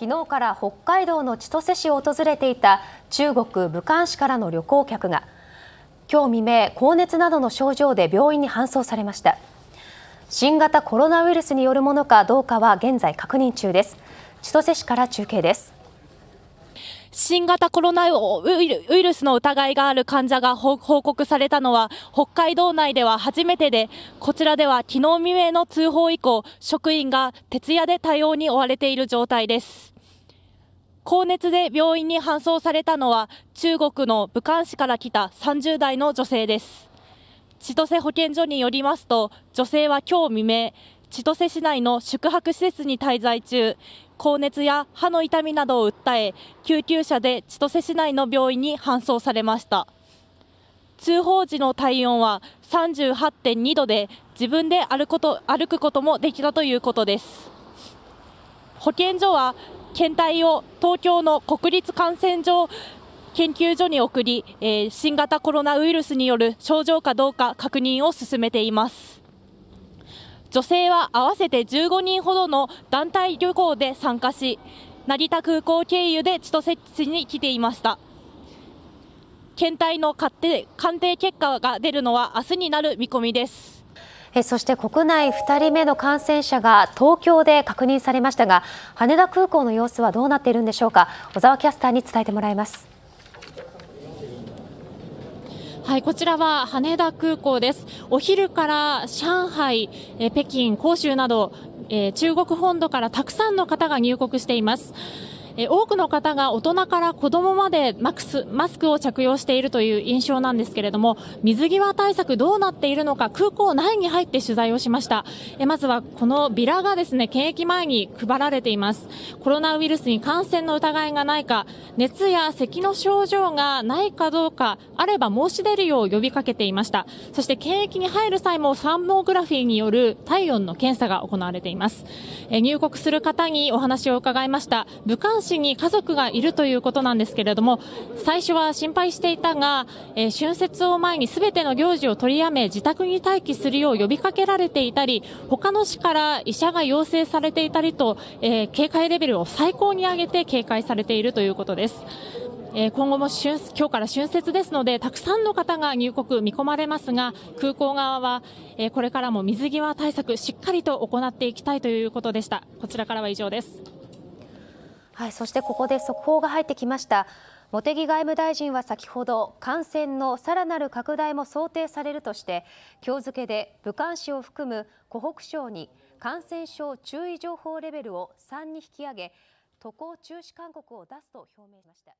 昨日から北海道の千歳市を訪れていた中国武漢市からの旅行客が今日未明高熱などの症状で病院に搬送されました。新型コロナウイルスによるものかどうかは現在確認中です。千歳市から中継です。新型コロナウイルスの疑いがある患者が報告されたのは北海道内では初めてでこちらでは昨日未明の通報以降職員が徹夜で対応に追われている状態です。高熱で病院に搬送されたのは中国の武漢市から来た30代の女性です。千歳保健所によりますと女性は今日未明千歳市内の宿泊施設に滞在中高熱や歯の痛みなどを訴え救急車で千歳市内の病院に搬送されました。通報時の体温は38.2度で自分で歩くこと歩くこともできたということです。保健所は検体を東京の国立感染症研究所に送り、えー、新型コロナウイルスによる症状かどうか確認を進めています。女性は合わせて15人ほどの団体旅行で参加し成田空港経由で千歳市に来ていました。検体の鑑定鑑定結果が出るのは明日になる見込みです。そして国内2人目の感染者が東京で確認されましたが羽田空港の様子はどうなっているんでしょうか？小沢キャスターに伝えてもらいますはい、こちらは羽田空港です。お昼から上海、え北京、広州など、え中国本土からたくさんの方が入国しています。え多くの方が大人から子供までマスマスクを着用しているという印象なんですけれども水際対策どうなっているのか空港内に入って取材をしました。えまずはこのビラがですね検疫前に配られています。コロナウイルスに感染の疑いがないか熱や咳の症状がないかどうかあれば申し出るよう呼びかけていました。そして検疫に入る際もサーモグラフィーによる体温の検査が行われています。え入国する方にお話を伺いました。武漢市に家族がいるということなんですけれども最初は心配していたが、えー、春節を前に全ての行事を取りやめ自宅に待機するよう呼びかけられていたり他の市から医者が要請されていたりと、えー、警戒レベルを最高に上げて警戒されているということです。え今後も春今日から春節ですのでたくさんの方が入国見込まれますが空港側は、えこれからも水際対策しっかりと行っていきたいということでしたこちらからは以上ですそしてここで速報が入ってきました茂木外務大臣は先ほど感染のさらなる拡大も想定されるとして今日付で武漢市を含む湖北省に感染症注意情報レベルを3に引き上げ渡航中止勧告を出すと表明しました。